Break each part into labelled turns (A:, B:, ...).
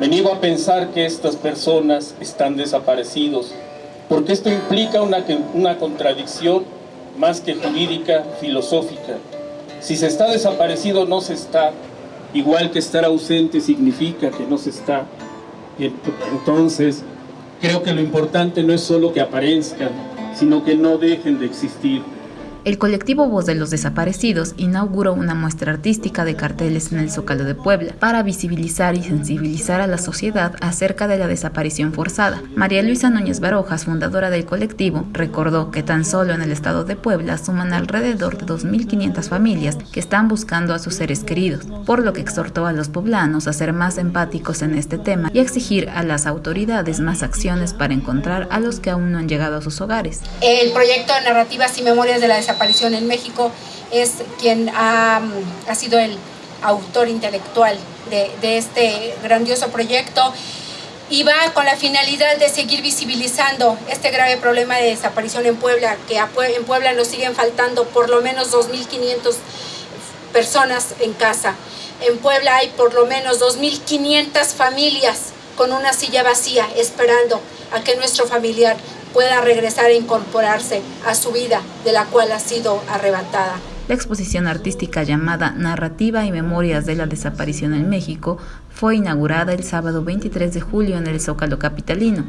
A: Me niego a pensar que estas personas están desaparecidos, porque esto implica una, una contradicción más que jurídica, filosófica. Si se está desaparecido, no se está. Igual que estar ausente significa que no se está. Entonces, creo que lo importante no es solo que aparezcan, sino que no dejen de existir.
B: El colectivo Voz de los Desaparecidos inauguró una muestra artística de carteles en el Zócalo de Puebla para visibilizar y sensibilizar a la sociedad acerca de la desaparición forzada. María Luisa Núñez Barojas, fundadora del colectivo, recordó que tan solo en el estado de Puebla suman alrededor de 2.500 familias que están buscando a sus seres queridos, por lo que exhortó a los poblanos a ser más empáticos en este tema y exigir a las autoridades más acciones para encontrar a los que aún no han llegado a sus hogares.
C: El proyecto de Narrativas y Memorias de la desaparición en México, es quien ha, ha sido el autor intelectual de, de, este grandioso proyecto y va con la finalidad de seguir visibilizando este grave problema de desaparición en Puebla, que en Puebla nos siguen faltando por lo menos 2.500 personas en casa. En Puebla hay por lo menos 2.500 familias con una silla vacía esperando a que nuestro familiar pueda regresar a incorporarse a su vida de la cual ha sido arrebatada.
B: La exposición artística llamada Narrativa y Memorias de la Desaparición en México fue inaugurada el sábado 23 de julio en el Zócalo Capitalino.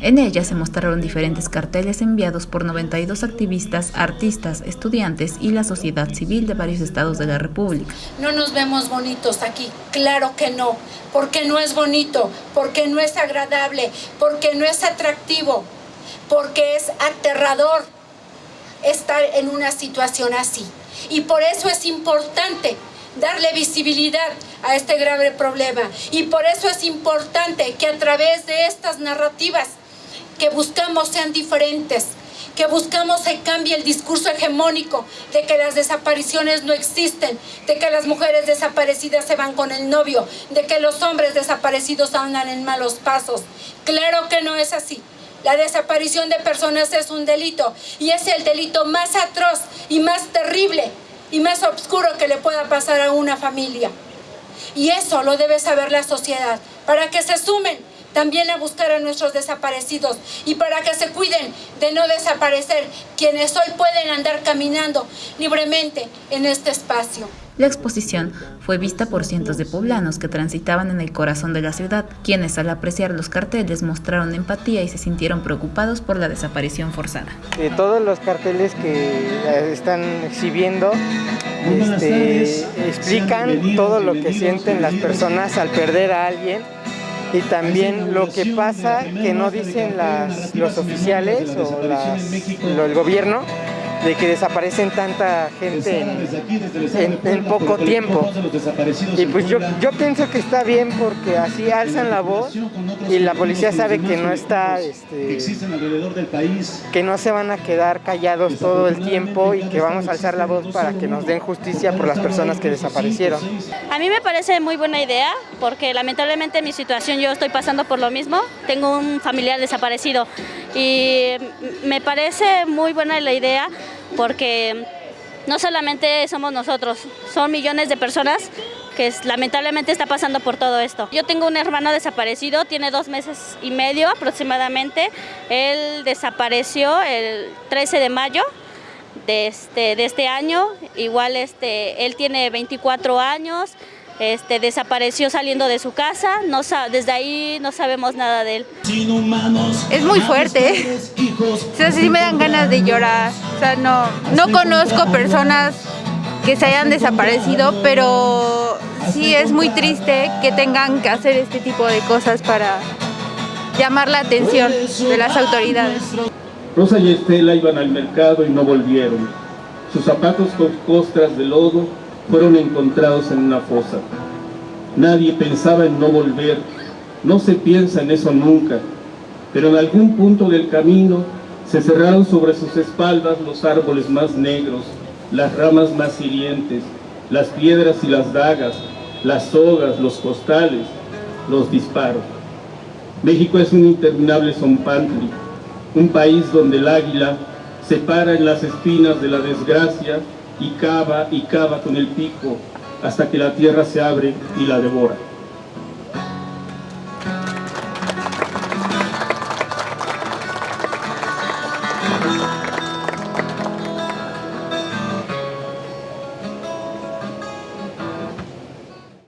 B: En ella se mostraron diferentes carteles enviados por 92 activistas, artistas, estudiantes y la sociedad civil de varios estados de la República.
C: No nos vemos bonitos aquí, claro que no, porque no es bonito, porque no es agradable, porque no es atractivo, porque es aterrador estar en una situación así. Y por eso es importante darle visibilidad a este grave problema. Y por eso es importante que a través de estas narrativas que buscamos sean diferentes, que buscamos que cambie el discurso hegemónico de que las desapariciones no existen, de que las mujeres desaparecidas se van con el novio, de que los hombres desaparecidos andan en malos pasos. Claro que no es así. La desaparición de personas es un delito y es el delito más atroz y más terrible y más oscuro que le pueda pasar a una familia. Y eso lo debe saber la sociedad, para que se sumen también a buscar a nuestros desaparecidos y para que se cuiden de no desaparecer quienes hoy pueden andar caminando libremente en este espacio.
B: La exposición fue vista por cientos de poblanos que transitaban en el corazón de la ciudad, quienes al apreciar los carteles mostraron empatía y se sintieron preocupados por la desaparición forzada.
D: Eh, todos los carteles que eh, están exhibiendo este, explican todo lo que sienten las personas al perder a alguien y también lo que pasa que no dicen las, los oficiales o las, lo, el gobierno de que desaparecen tanta gente en, poco tiempo. Y pues yo, yo pienso que está bien porque así alzan la voz y la policía sabe que no está, este, que no se van a quedar callados todo el tiempo y que vamos a alzar la voz para que nos den justicia por las personas que desaparecieron.
E: A mí me parece muy buena idea porque lamentablemente en mi situación yo estoy pasando por lo mismo, tengo un familiar desaparecido y me parece muy buena la idea porque no solamente somos nosotros, son millones de personas que lamentablemente está pasando por todo esto. Yo tengo un hermano desaparecido, tiene dos meses y medio aproximadamente. Él desapareció el 13 de mayo de este, de este año. Igual este, él tiene 24 años, este, desapareció saliendo de su casa, no, desde ahí no sabemos nada de él.
F: Es muy fuerte, o sea, sí me dan ganas de llorar, o sea, no, no conozco personas que se hayan desaparecido, pero sí es muy triste que tengan que hacer este tipo de cosas para llamar la atención de las autoridades.
A: Rosa y Estela iban al mercado y no volvieron. Sus zapatos con costras de lodo fueron encontrados en una fosa. Nadie pensaba en no volver, no se piensa en eso nunca, pero en algún punto del camino se cerraron sobre sus espaldas los árboles más negros, las ramas más hirientes, las piedras y las dagas, las sogas, los costales, los disparos. México es un interminable zompantli, un país donde el águila se para en las espinas de la desgracia y cava y cava con el pico hasta que la tierra se abre y la devora.